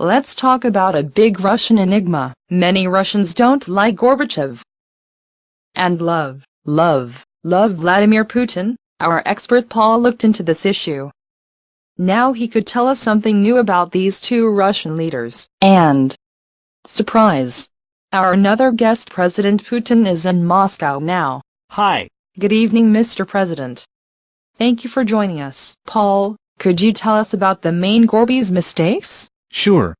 let's talk about a big Russian enigma. Many Russians don't like Gorbachev. And love, love, love Vladimir Putin. Our expert Paul looked into this issue. Now he could tell us something new about these two Russian leaders. And, surprise, our another guest President Putin is in Moscow now. Hi. Good evening Mr. President. Thank you for joining us. Paul, could you tell us about the main Gorby's mistakes? Sure.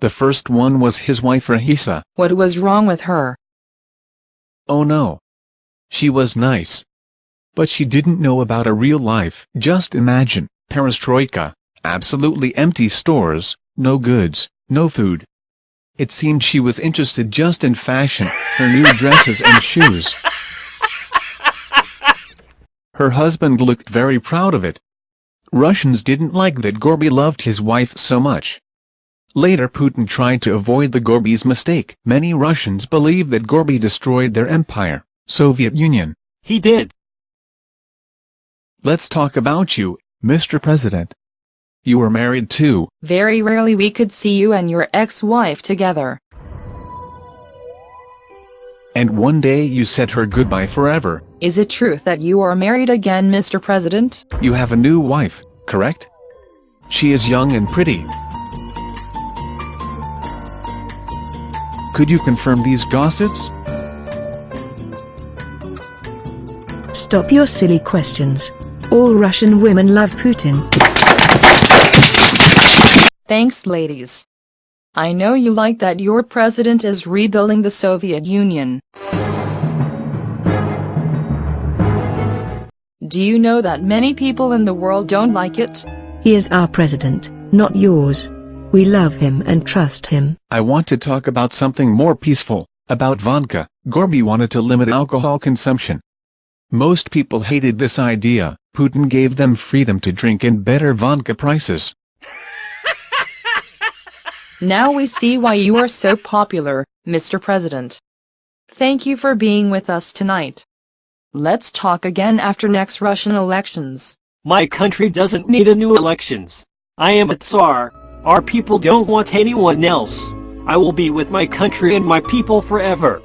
The first one was his wife Raisa. What was wrong with her? Oh no. She was nice. But she didn't know about a real life. Just imagine, perestroika, absolutely empty stores, no goods, no food. It seemed she was interested just in fashion, her new dresses and shoes. Her husband looked very proud of it. Russians didn't like that Gorby loved his wife so much. Later Putin tried to avoid the Gorby's mistake. Many Russians believe that Gorby destroyed their empire, Soviet Union. He did. Let's talk about you, Mr. President. You were married too. Very rarely we could see you and your ex-wife together. And one day you said her goodbye forever. Is it truth that you are married again Mr. President? You have a new wife, correct? She is young and pretty. Could you confirm these gossips? Stop your silly questions. All Russian women love Putin. Thanks ladies. I know you like that your president is rebuilding the Soviet Union. Do you know that many people in the world don't like it? He is our president, not yours. We love him and trust him. I want to talk about something more peaceful, about vodka. Gorby wanted to limit alcohol consumption. Most people hated this idea. Putin gave them freedom to drink and better vodka prices. Now we see why you are so popular, Mr. President. Thank you for being with us tonight. Let's talk again after next Russian elections. My country doesn't need a new elections. I am a Tsar. Our people don't want anyone else. I will be with my country and my people forever.